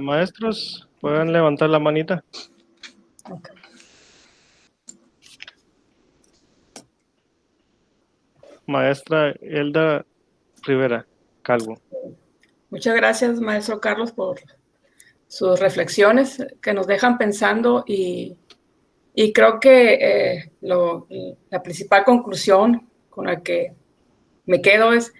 maestros, pueden levantar la manita. Maestra Elda Rivera Calvo. Muchas gracias, maestro Carlos, por sus reflexiones que nos dejan pensando y, creo que eh, la principal conclusión con la que me quedo es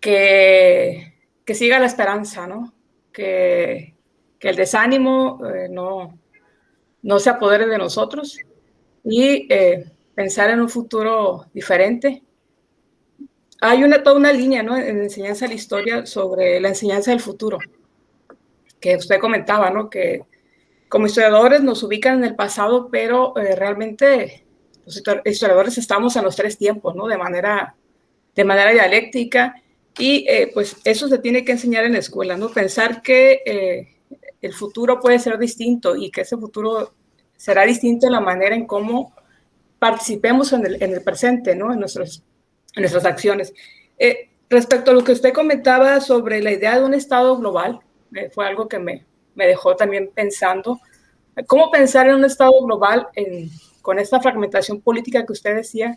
que, que siga la esperanza, ¿no? Que, el desánimo eh, no, no se apodere de nosotros y eh, pensar en un futuro diferente. Hay una, toda una línea ¿no? en enseñanza de la historia sobre la enseñanza del futuro, que usted comentaba, ¿no? que como historiadores nos ubican en el pasado, pero eh, realmente los historiadores estamos en los tres tiempos, ¿no? de, manera, de manera dialéctica, y pues eso se tiene que enseñar en la escuela, ¿no? pensar que el futuro puede ser distinto y que ese futuro será distinto en la manera en cómo participemos en el, presente, ¿no? En, nuestros, nuestras acciones. Eh, respecto a lo que usted comentaba sobre la idea de un Estado global, eh, fue algo que me, me, dejó también pensando. ¿Cómo pensar en un Estado global con esta fragmentación política que usted decía?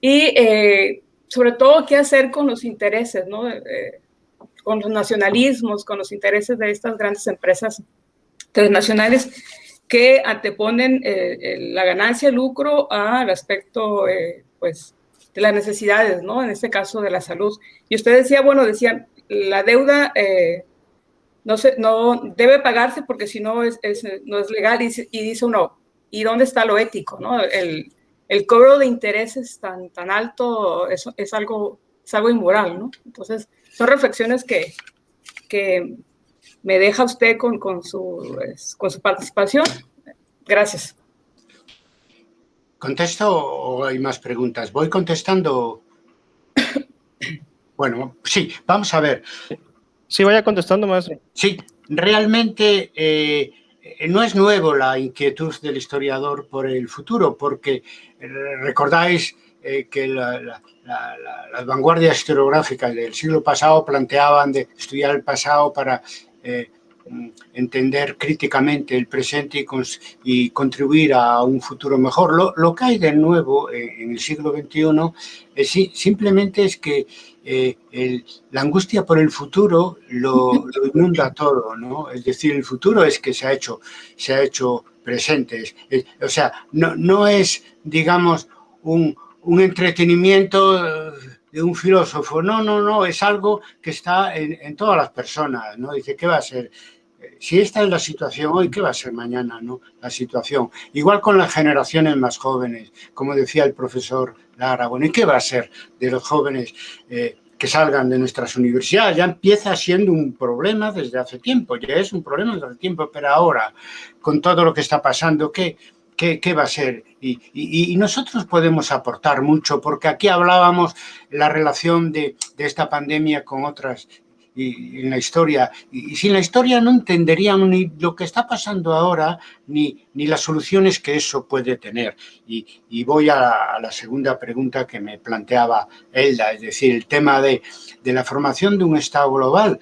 Y eh, sobre todo, ¿qué hacer con los intereses, ¿no? con los nacionalismos, con los intereses de estas grandes empresas transnacionales que anteponen eh, la ganancia, el lucro al aspecto, eh, pues, de las necesidades, ¿no? En este caso de la salud. Y usted decía, bueno, decía, la deuda eh, no, se, no debe pagarse porque si no es, no es legal y, dice uno, ¿y dónde está lo ético, no? El, el cobro de intereses tan, tan alto es, es, algo, es algo inmoral, ¿no? Entonces, son reflexiones que, que me deja usted con, con, su, con su participación. Gracias. ¿Contesto o hay más preguntas? Voy contestando. Bueno, sí, vamos a ver. Sí, vaya contestando más. Sí, realmente eh, no es nuevo la inquietud del historiador por el futuro, porque eh, recordáis eh, que las vanguardias historiográficas del siglo pasado planteaban de estudiar el pasado para eh, entender críticamente el presente y, contribuir a un futuro mejor. Lo, que hay de nuevo en el siglo XXI simplemente es que eh, la angustia por el futuro lo, inunda todo, ¿no? Es decir, el futuro es que se ha hecho, se ha hecho presente. o sea, no, no es, digamos, un, un entretenimiento de un filósofo. No, no, no, es algo que está en, todas las personas, ¿no? Dice, ¿qué va a ser? Si esta es la situación hoy, ¿qué va a ser mañana, no? La situación. Igual con las generaciones más jóvenes, como decía el profesor Lara, bueno, ¿y qué va a ser de los jóvenes eh, que salgan de nuestras universidades? Ya empieza siendo un problema desde hace tiempo, ya es un problema desde hace tiempo, pero ahora, con todo lo que está pasando, ¿qué, qué, va a ser. Y, nosotros podemos aportar mucho, porque aquí hablábamos la relación de, esta pandemia con otras y, en la historia. Y, sin la historia no entenderíamos ni lo que está pasando ahora, ni, ni las soluciones que eso puede tener. Y, voy a la, segunda pregunta que me planteaba Elda, es decir, el tema de, de la formación de un Estado global.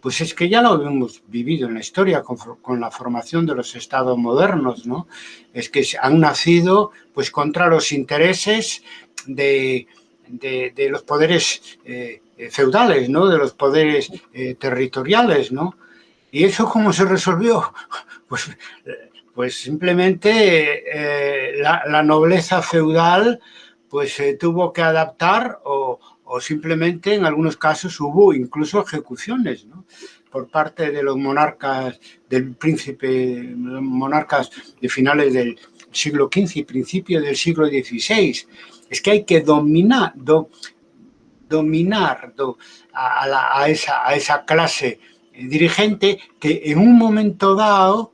Pues es que ya lo hemos vivido en la historia con, la formación de los estados modernos, ¿no? Es que han nacido pues contra los intereses de, los poderes eh, feudales, ¿no? De los poderes eh, territoriales, ¿no? ¿Y eso cómo se resolvió? Pues, pues simplemente eh, la, nobleza feudal pues se tuvo que adaptar o, o simplemente en algunos casos hubo incluso ejecuciones por parte de los monarcas, del príncipe, monarcas de finales del siglo XV y principio del siglo XVI. Es que hay que dominar, dominar a, esa, clase dirigente que en un momento dado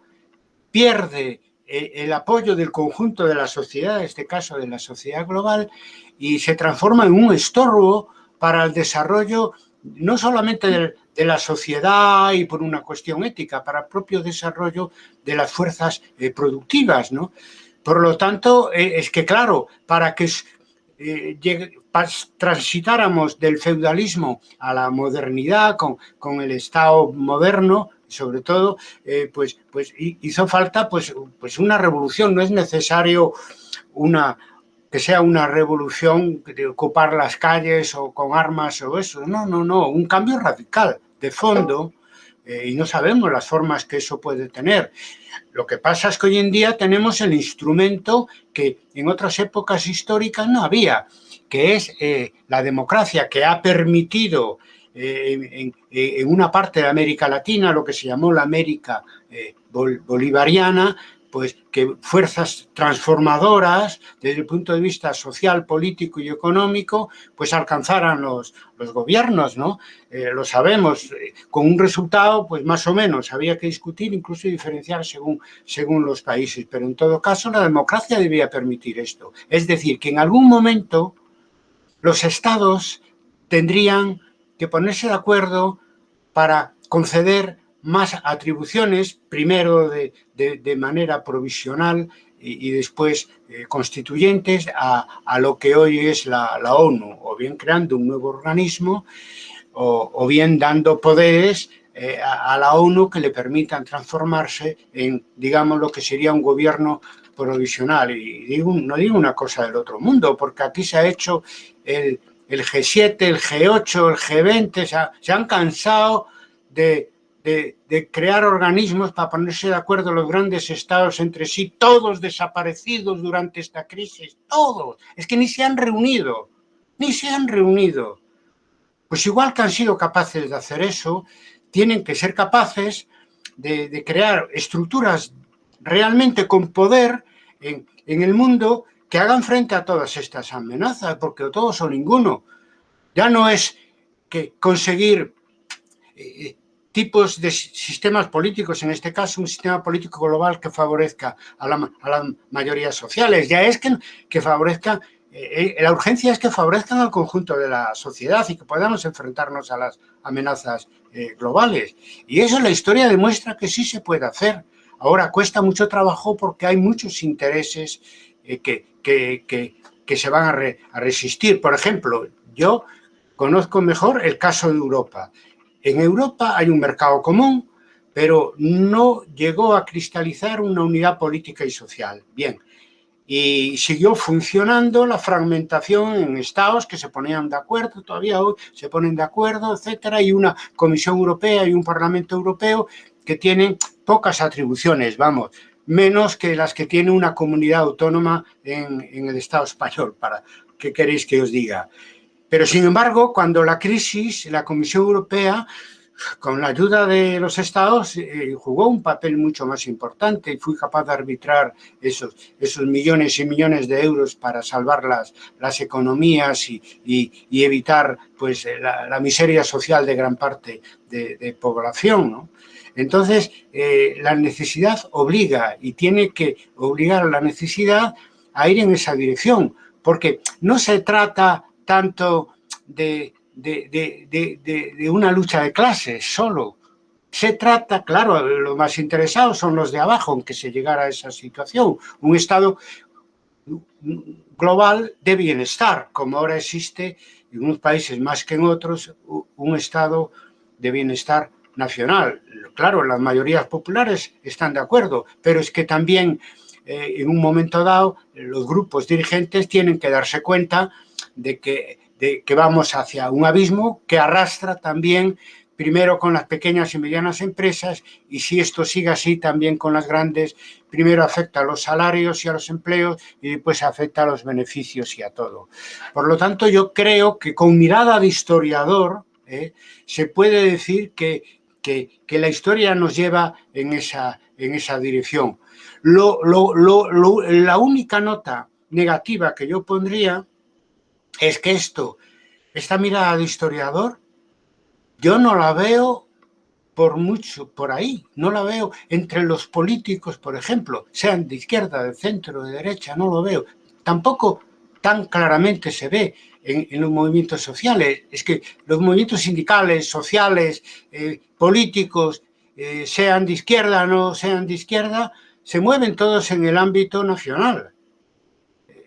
pierde eh, el apoyo del conjunto de la sociedad, en este caso de la sociedad global, y se transforma en un estorbo para el desarrollo no solamente de, la sociedad y por una cuestión ética, para el propio desarrollo de las fuerzas eh, productivas. ¿no? Por lo tanto, eh, es que claro, para que eh, transitáramos del feudalismo a la modernidad con, con el Estado moderno, sobre todo, eh, pues, pues hizo falta pues, pues una revolución, no es necesario una, que sea una revolución de ocupar las calles o con armas o eso, no, no, no, un cambio radical de fondo eh, y no sabemos las formas que eso puede tener. Lo que pasa es que hoy en día tenemos el instrumento que en otras épocas históricas no había, que es eh, la democracia, que ha permitido eh, en, una parte de América Latina, lo que se llamó la América bolivariana, pues que fuerzas transformadoras desde el punto de vista social, político y económico, pues alcanzaran los, los gobiernos, ¿no? Eh, lo sabemos, eh, con un resultado, pues más o menos, había que discutir, incluso diferenciar según, según los países, pero en todo caso la democracia debía permitir esto. Es decir, que en algún momento los estados tendrían que ponerse de acuerdo para conceder más atribuciones, primero de, manera provisional y, después eh, constituyentes a, lo que hoy es la, ONU, o bien creando un nuevo organismo o, bien dando poderes eh, a, la ONU que le permitan transformarse en, digamos, lo que sería un gobierno provisional. Y digo, no digo una cosa del otro mundo, porque aquí se ha hecho el, G7, el G8, el G20, se han cansado de de, crear organismos para ponerse de acuerdo los grandes estados entre sí, todos desaparecidos durante esta crisis, todos. Es que ni se han reunido, ni se han reunido. Pues igual que han sido capaces de hacer eso, tienen que ser capaces de, crear estructuras realmente con poder en, el mundo que hagan frente a todas estas amenazas, porque todos o ninguno. Ya no es que conseguir eh, tipos de sistemas políticos, en este caso un sistema político global que favorezca a, las mayorías sociales, ya es que, que favorezca, eh, eh, la urgencia es que favorezcan al conjunto de la sociedad y que podamos enfrentarnos a las amenazas globales. Y eso la historia demuestra que sí se puede hacer. Ahora cuesta mucho trabajo porque hay muchos intereses que, que, se van a, a resistir. Por ejemplo, yo conozco mejor el caso de Europa en Europa hay un mercado común, pero no llegó a cristalizar una unidad política y social. Bien, y siguió funcionando la fragmentación en estados que se ponían de acuerdo, todavía hoy se ponen de acuerdo, etcétera, y una Comisión Europea y un Parlamento Europeo que tienen pocas atribuciones, vamos, menos que las que tiene una comunidad autónoma en, el Estado español, para qué queréis que os diga. Pero, sin embargo, cuando la crisis, la Comisión Europea, con la ayuda de los estados, eh, jugó un papel mucho más importante y fue capaz de arbitrar esos, esos millones y millones de euros para salvar las, las economías y, y, evitar pues, la, miseria social de gran parte de, población. Entonces, eh, la necesidad obliga y tiene que obligar a la necesidad a ir en esa dirección, porque no se trata tanto de, una lucha de clases solo. Se trata, claro, los más interesados son los de abajo, aunque se llegara a esa situación. Un Estado global de bienestar, como ahora existe en unos países más que en otros, un Estado de bienestar nacional. Claro, las mayorías populares están de acuerdo, pero es que también eh, en un momento dado los grupos dirigentes tienen que darse cuenta de que, de que vamos hacia un abismo que arrastra también primero con las pequeñas y medianas empresas y si esto sigue así también con las grandes, primero afecta a los salarios y a los empleos y después afecta a los beneficios y a todo. Por lo tanto, yo creo que con mirada de historiador ¿eh? se puede decir que, que, que, la historia nos lleva en esa, en esa dirección. Lo, lo, lo, la única nota negativa que yo pondría es que esto, esta mirada de historiador, yo no la veo por mucho por ahí, no la veo entre los políticos, por ejemplo, sean de izquierda, de centro, de derecha, no lo veo. Tampoco tan claramente se ve en, los movimientos sociales. Es que los movimientos sindicales, sociales, eh, políticos, eh, sean de izquierda o no sean de izquierda, se mueven todos en el ámbito nacional.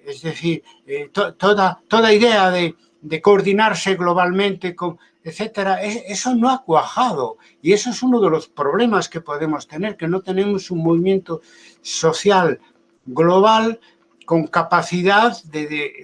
Es decir, eh, toda, idea de, coordinarse globalmente, etcétera, eso no ha cuajado. Y eso es uno de los problemas que podemos tener, que no tenemos un movimiento social global con capacidad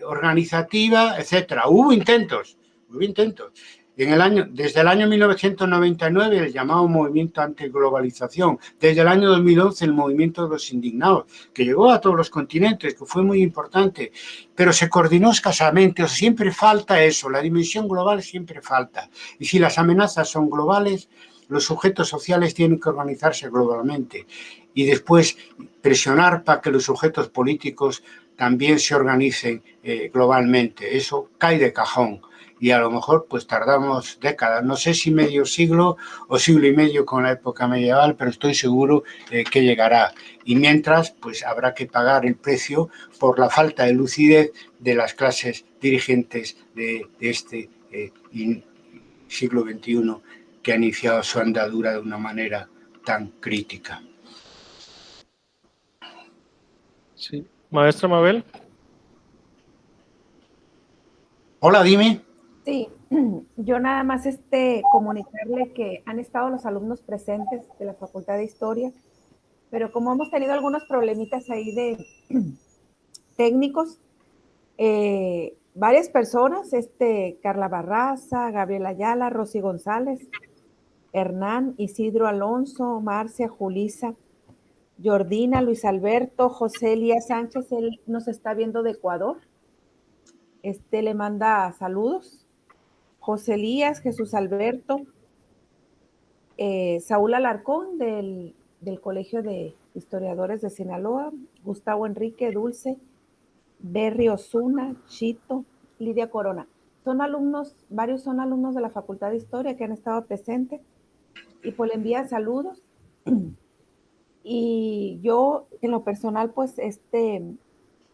organizativa, etcétera. Hubo intentos, hubo intentos. En el año, desde el año 1999 el llamado movimiento antiglobalización, desde el año 2011 el movimiento de los indignados, que llegó a todos los continentes, que fue muy importante, pero se coordinó escasamente, o sea, siempre falta eso, la dimensión global siempre falta. Y si las amenazas son globales, los sujetos sociales tienen que organizarse globalmente. Y después presionar para que los sujetos políticos también se organicen eh, globalmente. Eso cae de cajón y a lo mejor pues tardamos décadas, no sé si medio siglo o siglo y medio con la época medieval, pero estoy seguro eh, que llegará. Y mientras pues habrá que pagar el precio por la falta de lucidez de las clases dirigentes de, este eh, siglo XXI que ha iniciado su andadura de una manera tan crítica. Sí. Maestra Mabel. Hola, dime. Sí, yo nada más este, comunicarle que han estado los alumnos presentes de la Facultad de Historia, pero como hemos tenido algunos problemitas ahí de técnicos, eh, varias personas, este, Carla Barraza, Gabriela Ayala, Rosy González, Hernán, Isidro Alonso, Marcia, Julisa, Jordina, Luis Alberto, José Elías Sánchez, él nos está viendo de Ecuador. Este le manda saludos. José Elías, Jesús Alberto, eh, Saúl Alarcón del, Colegio de Historiadores de Sinaloa, Gustavo Enrique Dulce, Berry Osuna, Chito, Lidia Corona. Son alumnos, varios son alumnos de la Facultad de Historia que han estado presentes y pues le envían saludos. Y yo, en lo personal, pues este,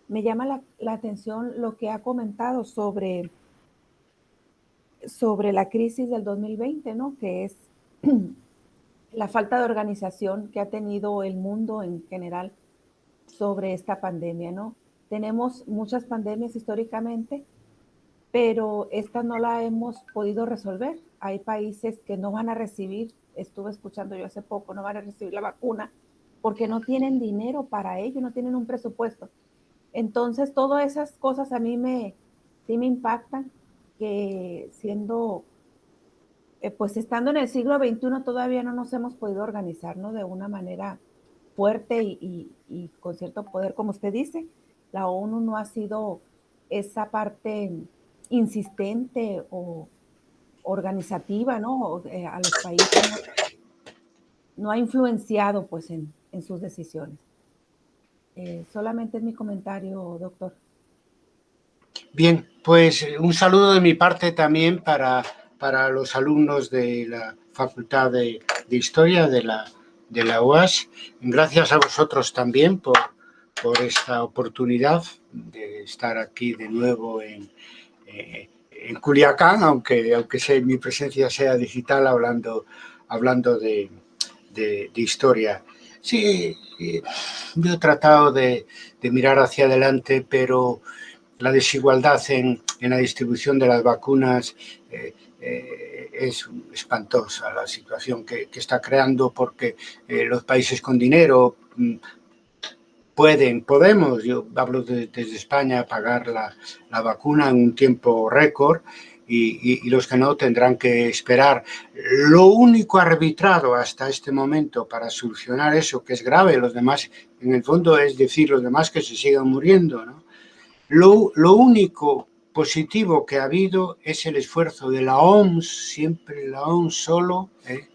me llama la atención lo que ha comentado sobre sobre la crisis del 2020, ¿no? Que es la falta de organización que ha tenido el mundo en general sobre esta pandemia, ¿no? Tenemos muchas pandemias históricamente, pero esta no la hemos podido resolver. Hay países que no van a recibir, estuve escuchando yo hace poco, no van a recibir la vacuna porque no tienen dinero para ello, no tienen un presupuesto. Entonces, todas esas cosas a mí me, sí me impactan que siendo, eh, pues estando en el siglo XXI todavía no nos hemos podido organizar. De una manera fuerte y, con cierto poder, como usted dice, la ONU no ha sido esa parte insistente o organizativa, ¿no? Eh, a los países no, ha influenciado, pues, en, sus decisiones. Eh, solamente es mi comentario, doctor. Bien, pues eh, un saludo de mi parte también para, para los alumnos de la Facultad de, Historia de la, de la UAS. Gracias a vosotros también por, por esta oportunidad de estar aquí de nuevo en, eh, en Culiacán, aunque, aunque sea, mi presencia sea digital hablando, hablando de, de, historia. Sí, eh, yo he tratado de, de mirar hacia adelante, pero la desigualdad en, la distribución de las vacunas eh, eh, es espantosa la situación que, está creando porque eh, los países con dinero mm, pueden, podemos, yo hablo desde España, pagar la, vacuna en un tiempo récord y, y, los que no tendrán que esperar. Lo único arbitrado hasta este momento para solucionar eso, que es grave, los demás, en el fondo es decir, los demás que se sigan muriendo, ¿no? Lo, único positivo que ha habido es el esfuerzo de la OMS, siempre la OMS solo, ¿eh?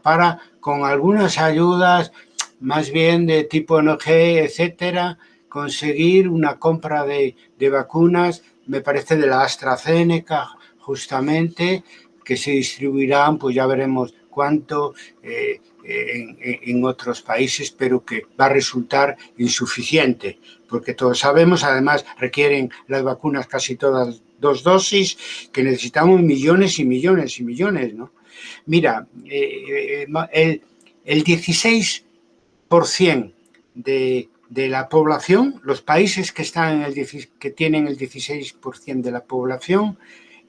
para con algunas ayudas más bien de tipo NG, etcétera, conseguir una compra de, vacunas, me parece de la AstraZeneca justamente, que se distribuirán, pues ya veremos cuánto eh, en, otros países, pero que va a resultar insuficiente porque todos sabemos, además requieren las vacunas casi todas dos dosis, que necesitamos millones y millones y millones, ¿no? Mira, eh, eh, el, 16% de, de, la población, los países que, están en el, que tienen el 16% de la población,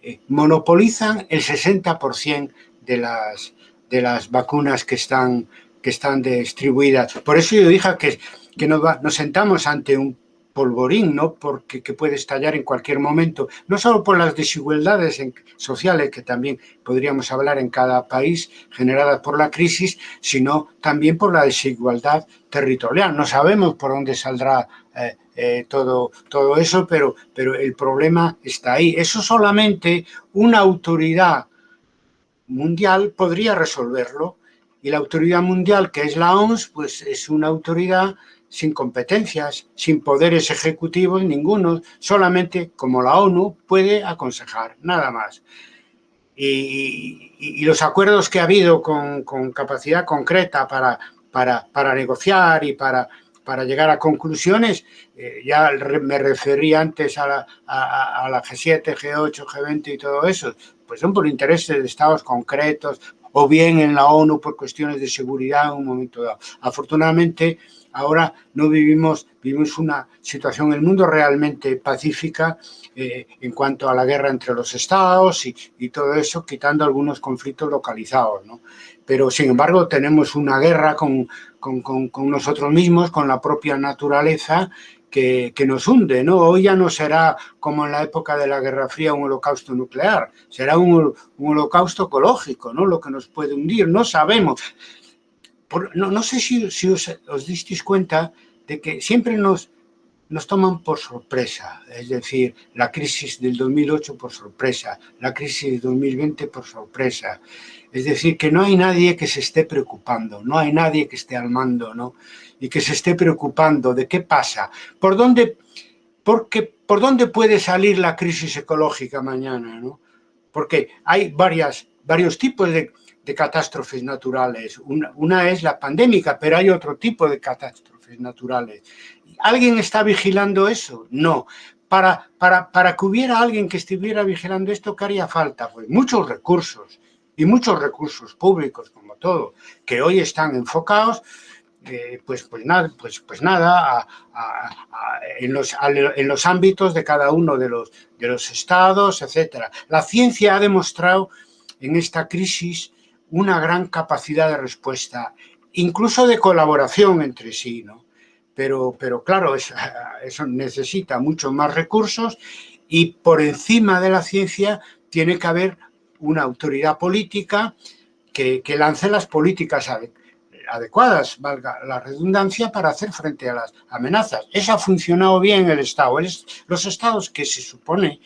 eh, monopolizan el 60% de las, de las vacunas que están, que están distribuidas. Por eso yo dije que, que nos, nos sentamos ante un polvorín, ¿no? Porque que puede estallar en cualquier momento, no solo por las desigualdades sociales, que también podríamos hablar en cada país generadas por la crisis, sino también por la desigualdad territorial. No sabemos por dónde saldrá eh, eh, todo, todo eso, pero, pero el problema está ahí. Eso solamente una autoridad mundial podría resolverlo y la autoridad mundial, que es la OMS, pues es una autoridad sin competencias, sin poderes ejecutivos ninguno, solamente como la ONU puede aconsejar, nada más. Y, los acuerdos que ha habido con, capacidad concreta para, para, negociar y para, para llegar a conclusiones, eh, ya me referí antes a la G7, G8, G20 y todo eso, pues son por intereses de estados concretos o bien en la ONU por cuestiones de seguridad en un momento dado. Afortunadamente, ahora no vivimos, vivimos una situación en el mundo realmente pacífica eh, en cuanto a la guerra entre los estados y, todo eso, quitando algunos conflictos localizados, ¿no? Pero, sin embargo, tenemos una guerra con, con, con, nosotros mismos, con la propia naturaleza, que, nos hunde, ¿no? Hoy ya no será como en la época de la Guerra Fría un holocausto nuclear, será un, holocausto ecológico, ¿no? Lo que nos puede hundir, no sabemos no, sé si, os, os disteis cuenta de que siempre nos, nos toman por sorpresa, es decir, la crisis del 2008 por sorpresa, la crisis del 2020 por sorpresa. Es decir, que no hay nadie que se esté preocupando, no hay nadie que esté al mando, ¿no? Y que se esté preocupando de qué pasa, por dónde, porque, por dónde puede salir la crisis ecológica mañana, ¿no? Porque hay varias, varios tipos de, de catástrofes naturales. Una, es la pandémica, pero hay otro tipo de catástrofes naturales. ¿Alguien está vigilando eso? No. Para, para, para que hubiera alguien que estuviera vigilando esto, ¿qué haría falta? Pues muchos recursos, y muchos recursos públicos, como todo, que hoy están enfocados eh, pues, pues nada, pues, pues nada en, los, en, los, ámbitos de cada uno de los, de los estados, etc. La ciencia ha demostrado en esta crisis una gran capacidad de respuesta, incluso de colaboración entre sí, ¿no? Pero, pero claro, eso, necesita muchos más recursos y por encima de la ciencia tiene que haber una autoridad política que, lance las políticas adecuadas, valga la redundancia, para hacer frente a las amenazas. Eso ha funcionado bien en el Estado. Los estados que se supone,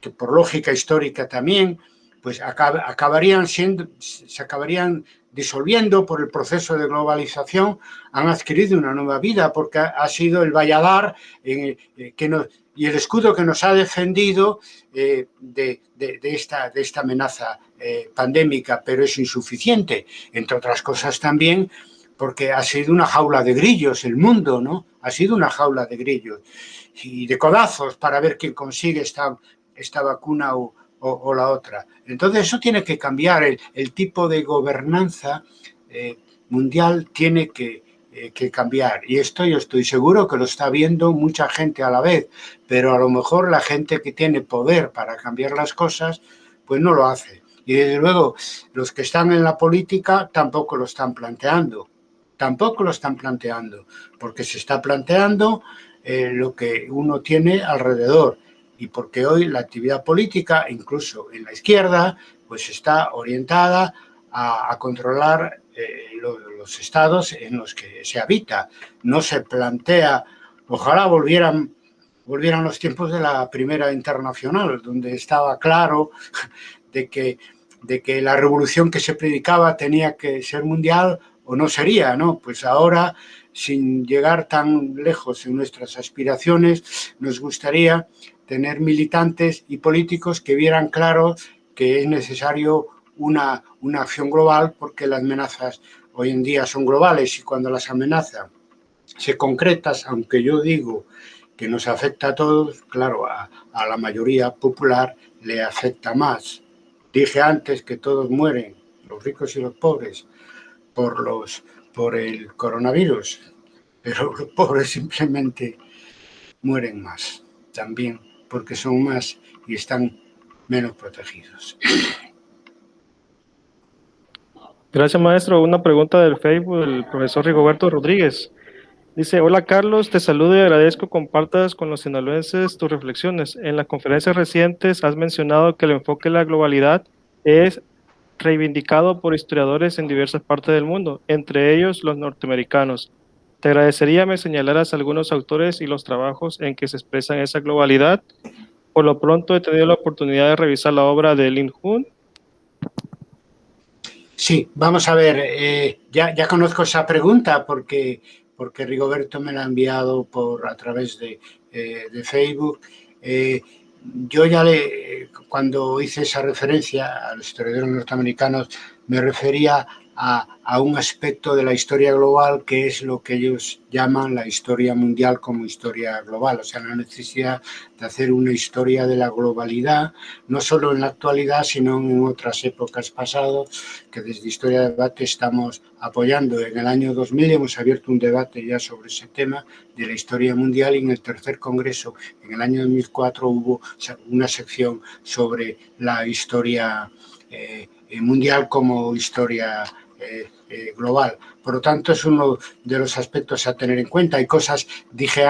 que por lógica histórica también, pues acabarían siendo, se acabarían disolviendo por el proceso de globalización, han adquirido una nueva vida porque ha sido el valladar eh, que nos, y el escudo que nos ha defendido eh, de, esta, de esta amenaza eh, pandémica, pero es insuficiente, entre otras cosas también porque ha sido una jaula de grillos el mundo, ¿no? Ha sido una jaula de grillos y de codazos para ver quién consigue esta, esta vacuna o, la otra. Entonces eso tiene que cambiar, el, tipo de gobernanza eh, mundial tiene eh, que, cambiar. Y esto yo estoy seguro que lo está viendo mucha gente a la vez, pero a lo mejor la gente que tiene poder para cambiar las cosas, pues no lo hace. Y desde luego los que están en la política tampoco lo están planteando, tampoco lo están planteando, porque se está planteando eh, lo que uno tiene alrededor y porque hoy la actividad política, incluso en la izquierda, pues está orientada a, controlar eh, los, estados en los que se habita. No se plantea, ojalá volvieran, volvieran los tiempos de la Primera Internacional, donde estaba claro de que, de que la revolución que se predicaba tenía que ser mundial o no sería, ¿no? Pues ahora, sin llegar tan lejos en nuestras aspiraciones, nos gustaría tener militantes y políticos que vieran claro que es necesario una, una acción global porque las amenazas hoy en día son globales y cuando las amenazas se concretas, aunque yo digo que nos afecta a todos, claro, a, a la mayoría popular le afecta más. Dije antes que todos mueren, los ricos y los pobres, por, los, por el coronavirus, pero los pobres simplemente mueren más también porque son más y están menos protegidos. Gracias, maestro. Una pregunta del Facebook del profesor Rigoberto Rodríguez. Dice, hola Carlos, te saludo y agradezco compartas con los sinaloenses tus reflexiones. En las conferencias recientes has mencionado que el enfoque de la globalidad es reivindicado por historiadores en diversas partes del mundo, entre ellos los norteamericanos. Te agradecería me señalaras algunos autores y los trabajos en que se expresan esa globalidad. Por lo pronto he tenido la oportunidad de revisar la obra de Lin Hun. Sí, vamos a ver, eh, ya, conozco esa pregunta porque porque Rigoberto me la ha enviado por, a través de, eh, Facebook. Eh, yo ya le, cuando hice esa referencia a los historiadores norteamericanos, me refería a, un aspecto de la historia global que es lo que ellos llaman la historia mundial como historia global, o sea, la necesidad de hacer una historia de la globalidad, no solo en la actualidad, sino en otras épocas pasadas, que desde Historia de Debate estamos apoyando. En el año 2000 hemos abierto un debate ya sobre ese tema de la historia mundial y en el tercer congreso, en el año 2004, hubo una sección sobre la historia eh, mundial como historia eh, eh, global. Por lo tanto, es uno de los aspectos a tener en cuenta. Hay cosas, dije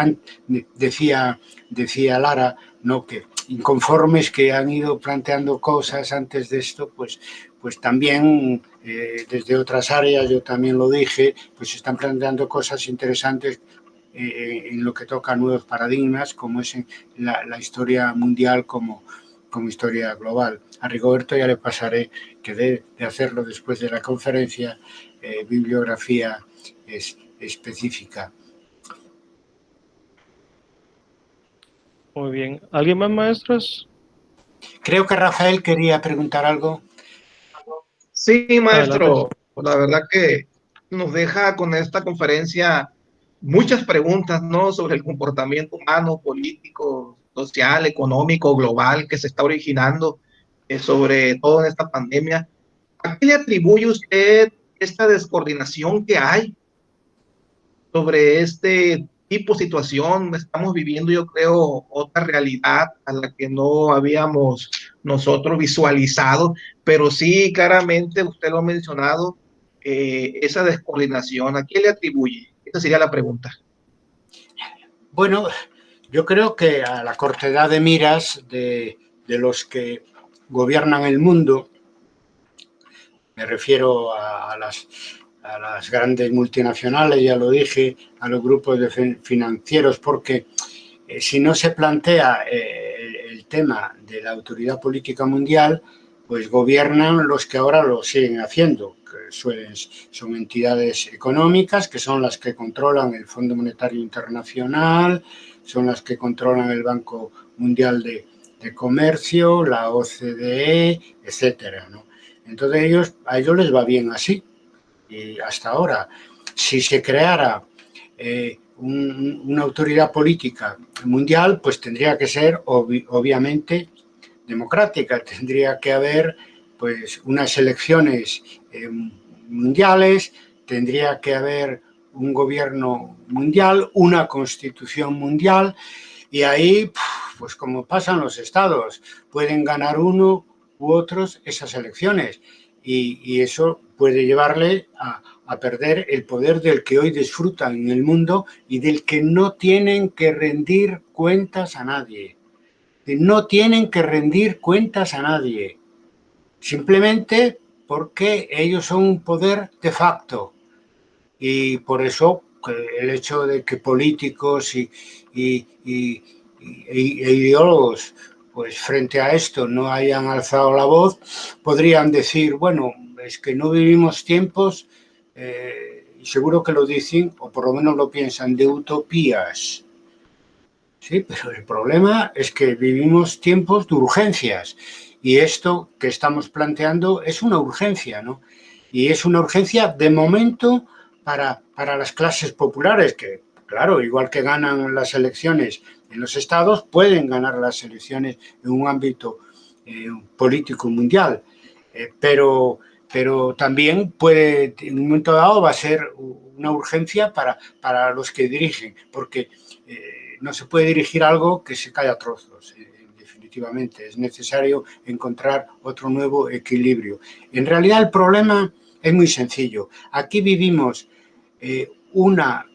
decía, decía Lara, ¿no? que inconformes que han ido planteando cosas antes de esto, pues, pues también eh, desde otras áreas, yo también lo dije, pues están planteando cosas interesantes en lo que toca nuevos paradigmas, como es la, la historia mundial como, como historia global. A Rigoberto ya le pasaré que de, hacerlo después de la conferencia, eh, bibliografía es, específica. Muy bien. ¿Alguien más, maestros? Creo que Rafael quería preguntar algo. Sí, maestro. La verdad que nos deja con esta conferencia muchas preguntas, ¿no? Sobre el comportamiento humano, político, social, económico, global que se está originando, eh, sobre todo en esta pandemia. ¿A qué le atribuye usted esta descoordinación que hay sobre este tipo de situación? Estamos viviendo, yo creo, otra realidad a la que no habíamos nosotros visualizado, pero sí, claramente, usted lo ha mencionado, eh, esa descoordinación, ¿a qué le atribuye? Esa sería la pregunta. Bueno, yo creo que a la cortedad de miras de, los que gobiernan el mundo, me refiero a, las, grandes multinacionales, ya lo dije, a los grupos de financieros, porque eh, si no se plantea eh, el, tema de la autoridad política mundial, pues gobiernan los que ahora lo siguen haciendo, que son entidades económicas, que son las que controlan el Fondo Monetario Internacional, son las que controlan el Banco Mundial de, Comercio, la OCDE, etcétera. Entonces ellos, a ellos les va bien así. Y hasta ahora, si se creara eh, una autoridad política mundial, pues tendría que ser obviamente democrática. Tendría que haber pues unas elecciones eh, mundiales, tendría que haber un gobierno mundial, una constitución mundial, y ahí, pues como pasan los estados, pueden ganar uno u otros esas elecciones, y, eso puede llevarle a, a perder el poder del que hoy disfrutan en el mundo y del que no tienen que rendir cuentas a nadie. No tienen que rendir cuentas a nadie, simplemente porque ellos son un poder de facto, y por eso el hecho de que políticos y, e ideólogos pues frente a esto no hayan alzado la voz, podrían decir, bueno, es que no vivimos tiempos, eh, y seguro que lo dicen, o por lo menos lo piensan, de utopías. Sí, pero el problema es que vivimos tiempos de urgencias, y esto que estamos planteando es una urgencia, ¿no? Y es una urgencia de momento para, las clases populares, que claro, igual que ganan las elecciones en los estados, pueden ganar las elecciones en un ámbito eh, político mundial, eh, pero, pero también puede, en un momento dado va a ser una urgencia para, para los que dirigen, porque eh, no se puede dirigir algo que se cae a trozos, en definitiva efectivamente, es necesario encontrar otro nuevo equilibrio. En realidad el problema es muy sencillo. Aquí vivimos eh, una,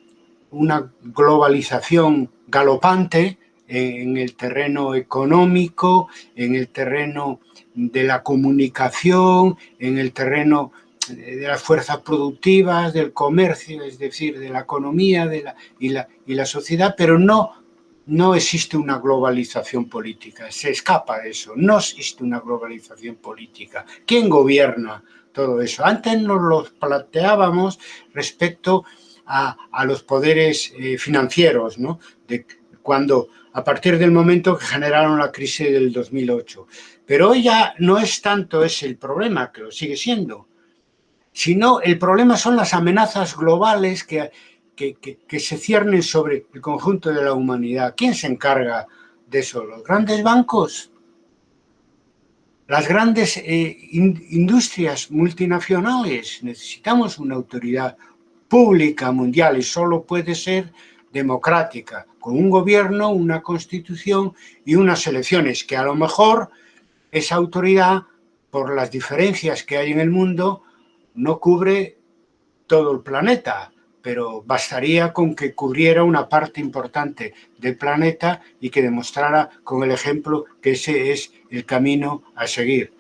una globalización galopante en el terreno económico, en el terreno de la comunicación, en el terreno de las fuerzas productivas, del comercio, es decir, de la economía de la, y, la, y la sociedad, pero no, no existe una globalización política, se escapa de eso, no existe una globalización política. ¿Quién gobierna todo eso? Antes nos lo planteábamos respecto a, a los poderes eh, financieros, ¿no? De cuando, a partir del momento que generaron la crisis del 2008. Pero hoy ya no es tanto ese el problema, que lo sigue siendo, sino el problema son las amenazas globales que, que, se ciernen sobre el conjunto de la humanidad. ¿Quién se encarga de eso? ¿Los grandes bancos? Las grandes eh, industrias multinacionales. Necesitamos una autoridad pública mundial y solo puede ser democrática, con un gobierno, una constitución y unas elecciones, que a lo mejor esa autoridad, por las diferencias que hay en el mundo, no cubre todo el planeta, pero bastaría con que cubriera una parte importante del planeta y que demostrara con el ejemplo que ese es el camino a seguir.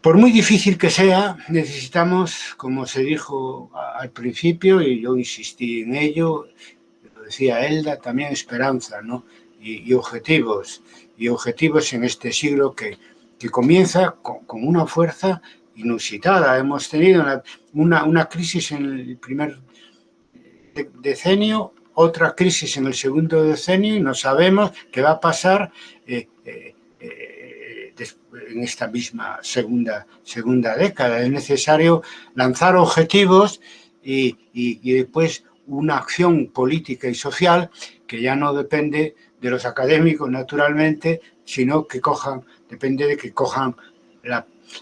Por muy difícil que sea, necesitamos, como se dijo al principio, y yo insistí en ello, lo decía Elda, también esperanza ¿no? y, objetivos, y objetivos en este siglo que, que comienza con, con una fuerza inusitada. Hemos tenido una, una, crisis en el primer decenio, otra crisis en el segundo decenio y no sabemos qué va a pasar eh, eh, eh, en esta misma segunda, segunda década. Es necesario lanzar objetivos y, y, y después una acción política y social que ya no depende de los académicos, naturalmente, sino que cojan, depende de que cojan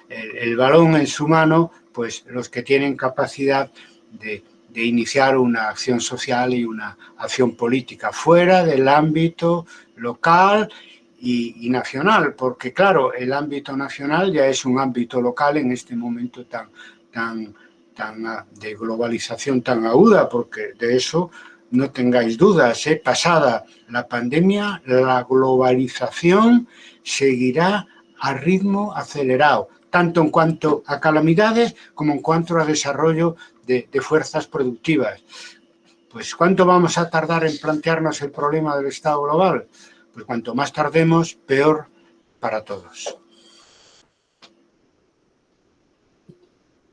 el, balón en su mano, pues los que tienen capacidad de, iniciar una acción social y una acción política fuera del ámbito local y, nacional, porque claro, el ámbito nacional ya es un ámbito local en este momento tan, tan, tan de globalización tan aguda, porque de eso no tengáis dudas, ¿eh? pasada la pandemia, la globalización seguirá a ritmo acelerado tanto en cuanto a calamidades como en cuanto a desarrollo de, fuerzas productivas. Pues ¿cuánto vamos a tardar en plantearnos el problema del Estado global? Pues cuanto más tardemos, peor para todos.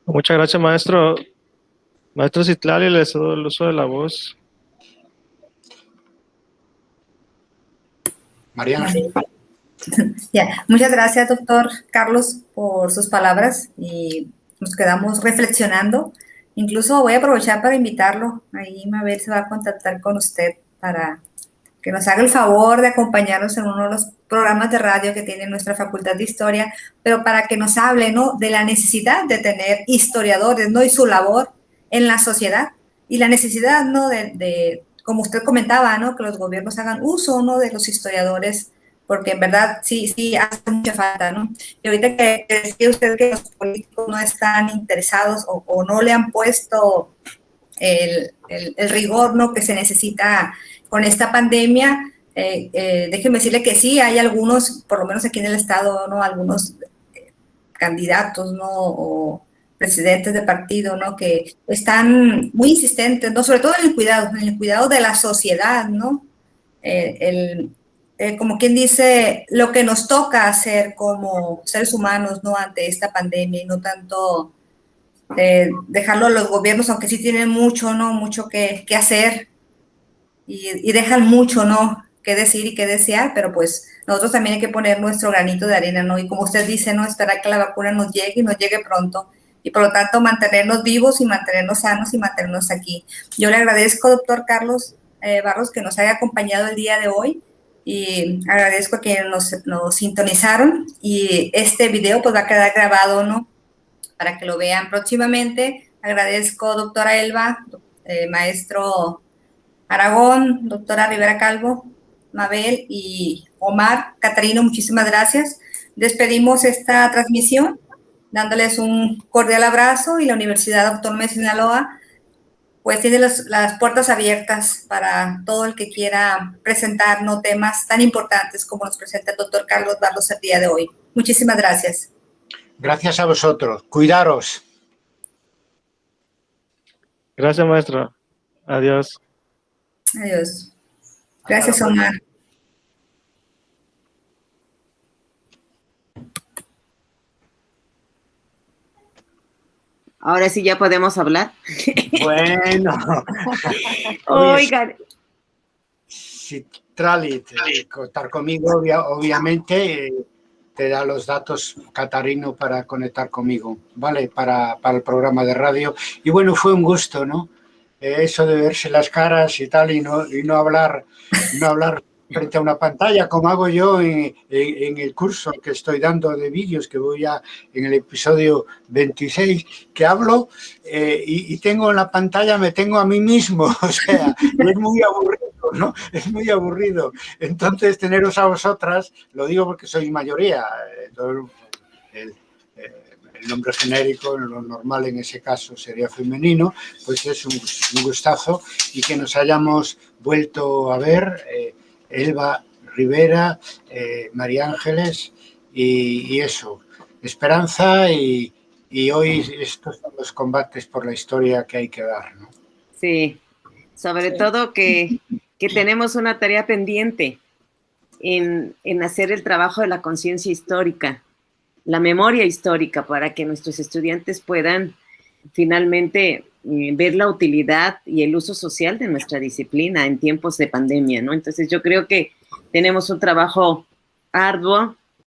Muchas gracias, maestro. Maestro Citlali, le cedo el uso de la voz. Mariana. Ya, muchas gracias, doctor Carlos, por sus palabras y nos quedamos reflexionando. Incluso voy a aprovechar para invitarlo, ahí ver si va a contactar con usted para que nos haga el favor de acompañarnos en uno de los programas de radio que tiene nuestra Facultad de Historia, pero para que nos hable, ¿no?, de la necesidad de tener historiadores, ¿no?, y su labor en la sociedad y la necesidad, ¿no?, de, de como usted comentaba, ¿no?, que los gobiernos hagan uso, ¿no?, de los historiadores porque en verdad sí, sí hace mucha falta, ¿no? Y ahorita que, decía usted que los políticos no están interesados o, no le han puesto el, el, rigor, ¿no?, que se necesita con esta pandemia, eh, eh, déjeme decirle que sí, hay algunos, por lo menos aquí en el estado, ¿no?, algunos candidatos, ¿no?, o presidentes de partido, ¿no?, que están muy insistentes, ¿no?, sobre todo en el cuidado, en el cuidado de la sociedad, ¿no?, eh, el eh, como quien dice, lo que nos toca hacer como seres humanos, ¿no? Ante esta pandemia y no tanto eh, dejarlo a los gobiernos, aunque sí tienen mucho, ¿no? Mucho que, hacer y, dejan mucho, ¿no? Que decir y que desear, pero pues nosotros también hay que poner nuestro granito de arena, ¿no? Y como usted dice, ¿no? Esperar que la vacuna nos llegue y nos llegue pronto. Y por lo tanto, mantenernos vivos y mantenernos sanos y mantenernos aquí. Yo le agradezco, doctor Carlos eh, Barros, que nos haya acompañado el día de hoy y agradezco que nos, nos, sintonizaron y este video pues va a quedar grabado, ¿no? Para que lo vean próximamente. Agradezco doctora Elba, eh, maestro Aragón, doctora Rivera Calvo, Mabel y Omar. Catarino, muchísimas gracias. Despedimos esta transmisión dándoles un cordial abrazo y la Universidad Autónoma de Sinaloa pues tiene las puertas abiertas para todo el que quiera presentarnos temas tan importantes como nos presenta el doctor Carlos Barros el día de hoy. Muchísimas gracias. Gracias a vosotros. Cuidaros. Gracias, maestro. Adiós. Adiós. Gracias, Omar. Ahora sí ya podemos hablar. Bueno. Oigan. Si Tralit, contar conmigo, obviamente, te da los datos Catarino para conectar conmigo, ¿vale? Para, para el programa de radio. Y bueno, fue un gusto, ¿no? Eh, eso de verse las caras y tal y no, y no hablar, no hablar frente a una pantalla, como hago yo en, el curso que estoy dando de vídeos, que voy a en el episodio 26, que hablo eh, y, tengo en la pantalla, me tengo a mí mismo, o sea, es muy aburrido, ¿no? Es muy aburrido. Entonces, teneros a vosotras, lo digo porque soy mayoría, eh, el, el nombre genérico, lo normal en ese caso sería femenino, pues es un, gustazo y que nos hayamos vuelto a ver. Eh, Elba Rivera, eh, María Ángeles y, eso, esperanza y, hoy estos son los combates por la historia que hay que dar. ¿no? Sí, sobre todo que, tenemos una tarea pendiente en, en hacer el trabajo de la conciencia histórica, la memoria histórica para que nuestros estudiantes puedan finalmente eh, ver la utilidad y el uso social de nuestra disciplina en tiempos de pandemia, ¿no? Entonces yo creo que tenemos un trabajo arduo